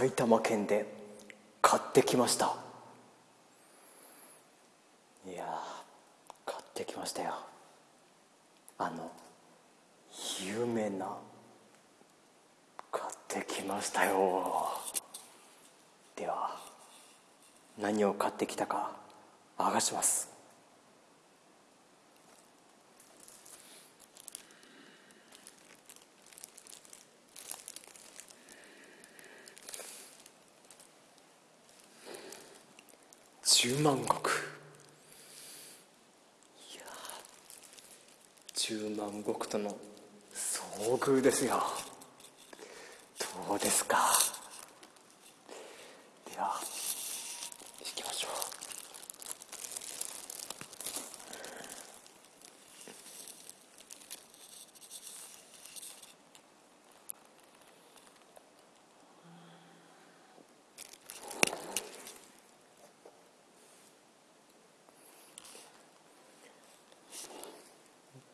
埼玉県で買ってきました。いや買ってきましたよ。あの有名な買ってきましたよ。では何を買ってきたか明かします。十万石。いや10万石との遭遇ですよ。どうですかでは行きましょう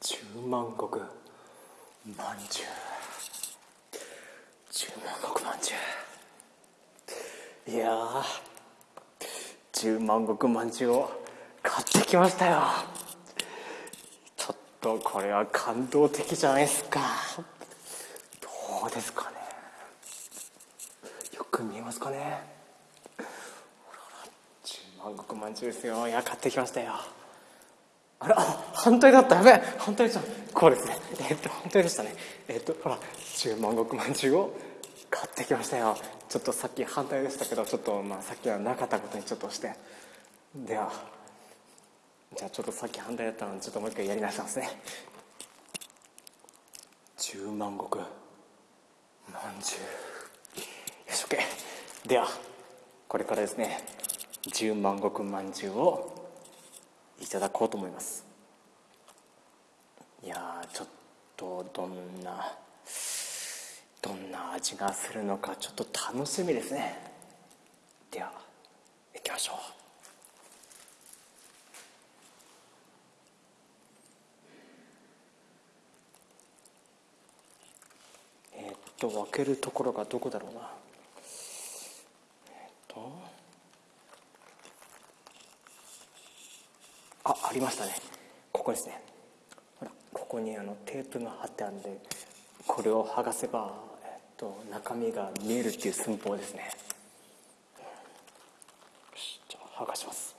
十万石？まんじゅう十万石まんじゅういやー十万石まんじゅうを買ってきましたよ。ちょっとこれは感動的じゃないですか。どうですかね。よく見えますかね。ほらほら十万石まんじゅうですよ。いや買ってきましたよ。あ反対だった。やべえ。反対じゃんこうですね。えっと反対でしたね。えっとほら十万石まんじゅうを買ってきましたよ。ちょっとさっき反対でしたけどちょっとまあさっきはなかったことにちょっとして。ではじゃあちょっとさっき反対だったのでちょっともう一回やり直しますね。十万石。まんじゅうよし OK ではこれからですね十万石まんじゅうをいただこうと思います。いやちょっとどんなどんな味がするのかちょっと楽しみですね。では行きましょう。えっと分けるところがどこだろうな。えっとあありましたね。ここですね。ここにあのテープが貼ってあるんでこれを剥がせば、えっと、中身が見えるっていう寸法ですね。よしじゃあ剥がします。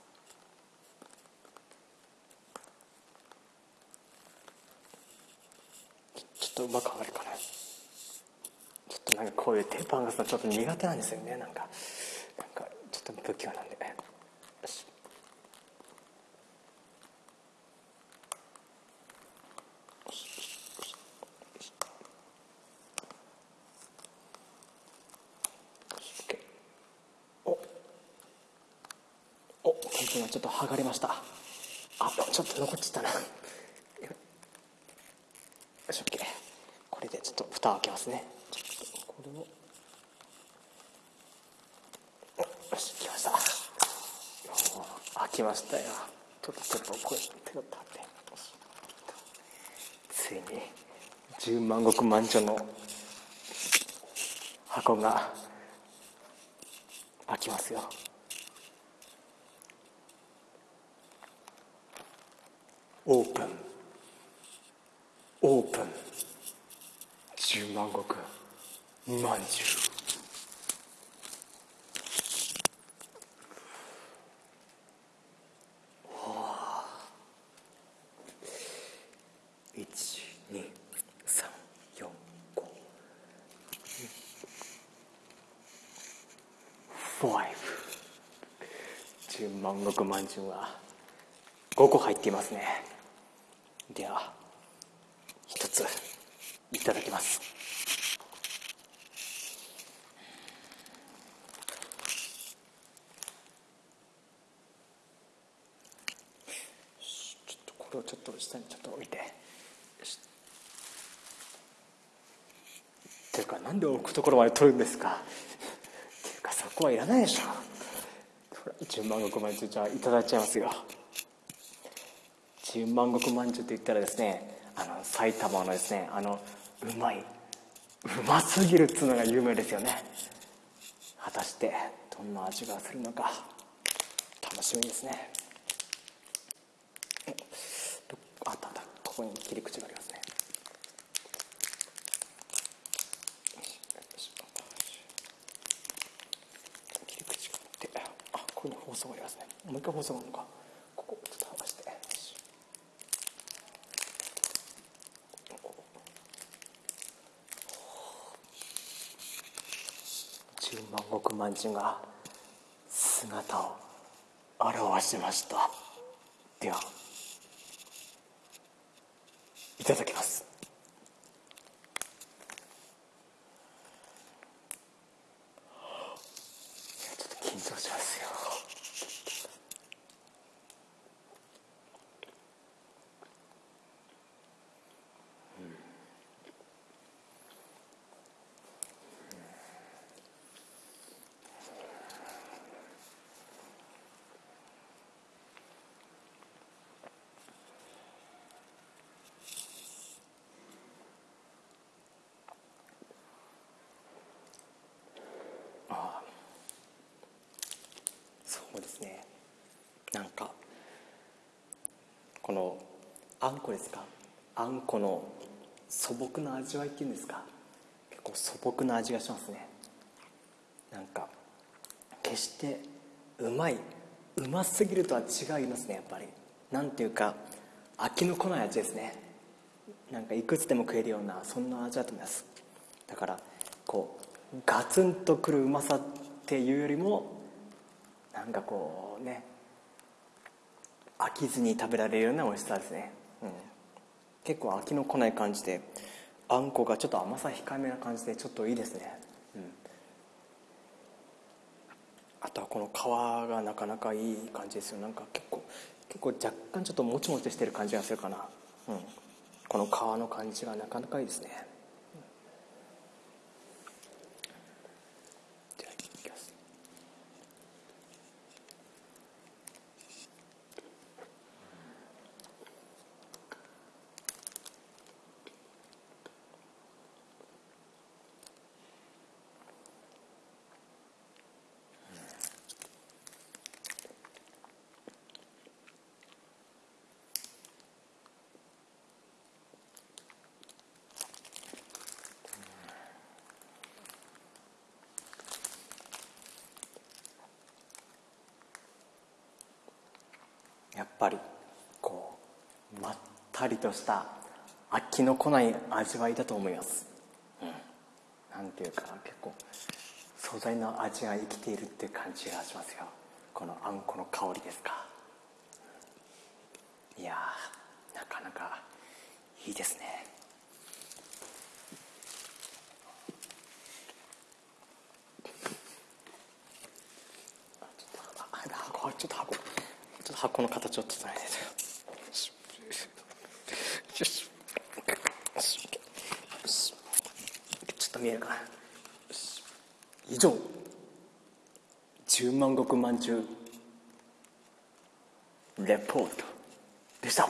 ちょっとうまく剥がれるかな。ちょっとなんかこういうテープ剥がすのちょっと苦手なんですよね。なんかなんかちょっと不器用なんでよしおおテープがちょっと剥がれました。あちょっと残っちゃったな。よし OK これでちょっと蓋を開けますね。ちょっとこれを。よし来ました。よ開きましたよ。ちょっとちょっとこれ手を立って。ついに十万石まんじゅうの箱が開きますよ。オープンオープン十万石。まんじゅう一二三四五。five 十万石まんじゅうは5個入っていますね。では一ついただきます。ちょっとこれをちょっと下にちょっと置いて。っていうかなんで置くところまで取るんですか？っていうかそこはいらないでしょ。ほら10万石まんじゃあいただいちゃいますよ。10万石まんじゅうって言ったらですねあの埼玉のですねあのうまいうますぎるっつうのが有名ですよね。果たしてどんな味がするのか楽しみですね。あったあったここに切り口がありますね。切り口があってあここに包装がありますね。もう一回包装があるのかここちょっと剥がして十万石まんじゅうが姿を現しました。ではいただきますちょっと緊張しますよそうですねなんかこのあんこですか？あんこの素朴な味わいっていうんですか？結構素朴な味がしますね。なんか決してうまいうますぎるとは違いますねやっぱり。なんていうか飽きのこない味ですね。なんかいくつでも食えるようなそんな味だと思います。だからこうガツンとくるうまさっていうよりもなんかこうね飽きずに食べられるような美味しさですね、うん、結構飽きのこない感じであんこがちょっと甘さ控えめな感じでちょっといいですね、うん、あとはこの皮がなかなかいい感じですよ。なんか結構結構若干ちょっともちもちしてる感じがするかな、うん、この皮の感じがなかなかいいですね。ぱりこうまったりとした飽きのこない味わいだと思います、うん、なんていうか結構素材の味が生きているっていう感じがしますよ。このあんこの香りですか。いやなかなかいいですねあちょっとあ箱ちょっと箱ちょこの形を整えてよし。ちょっと見えるかな。以上。十万石まんじゅうレポートでした。